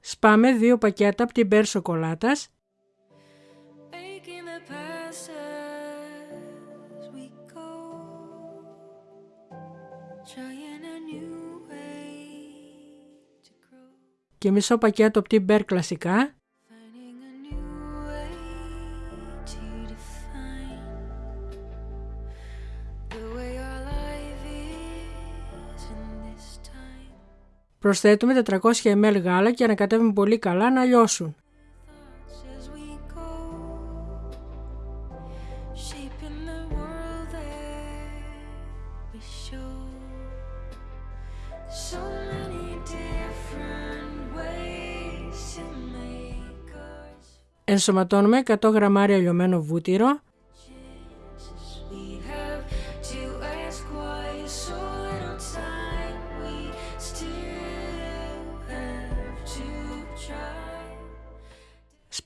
Σπάμε δύο πακέτα από την μπερ σοκολάτας. Και μισό πακέτο από την μπερ κλασικά. Προσθέτουμε 400 ml γάλα και ανακατεύουμε πολύ καλά να λιώσουν. Thoughts as we go, shaping the world that we show. So many different ways to make ours. Ενσωματώνουμε 100 γραμμάρια λιωμένο βούτυρο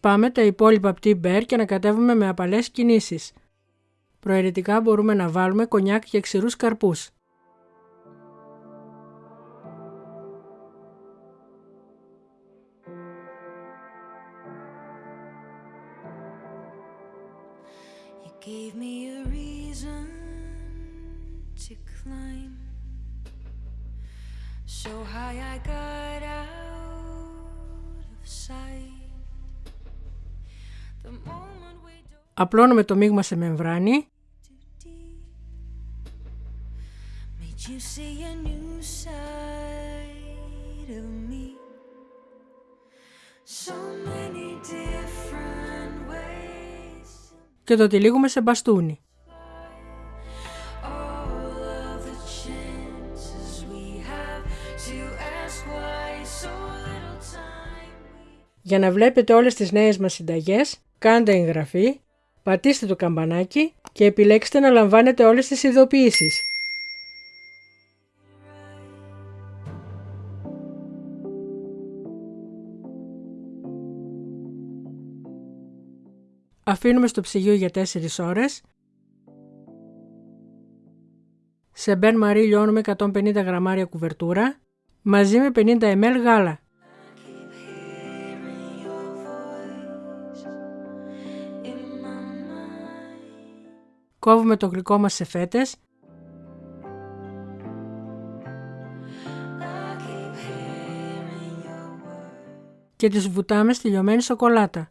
Σπάμε τα υπόλοιπα από την μπέρ και ανακατεύουμε με απαλές κινήσεις. Προαιρετικά μπορούμε να βάλουμε κονιάκ και ξηρούς καρπούς. You gave me a reason to climb so high I got out of sight. Απλώνουμε το μείγμα σε μεμβράνη. και το τυλίγουμε σε μπαστούνι. Για να βλέπετε όλες τις νέες μας συνταγές, κάντε εγγραφή, πατήστε το καμπανάκι και επιλέξτε να λαμβάνετε όλες τις ειδοποιήσεις. Αφήνουμε στο ψυγείο για 4 ώρες. Σε μπεν μαρί λιώνουμε 150 γραμμάρια κουβερτούρα μαζί με 50 ml γάλα. Κόβουμε το γλυκό μας σε φέτες I keep hearing your words. και τις βουτάμε στη λιωμένη σοκολάτα.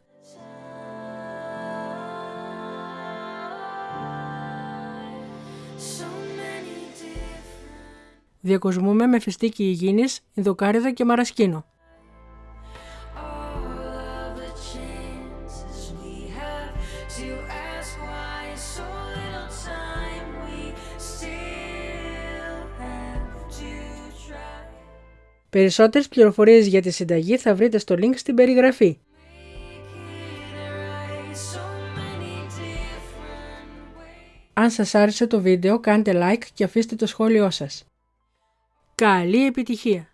So many different. Διακοσμούμε με φιστίκι υγιεινής, ινδοκάριδα και μαρασκίνο. All of the Περισσότερες πληροφορίες για τη συνταγή θα βρείτε στο link στην περιγραφή. Making it right, so many different ways. Αν σας άρεσε το βίντεο κάντε like και αφήστε το σχόλιο σας. Καλή επιτυχία!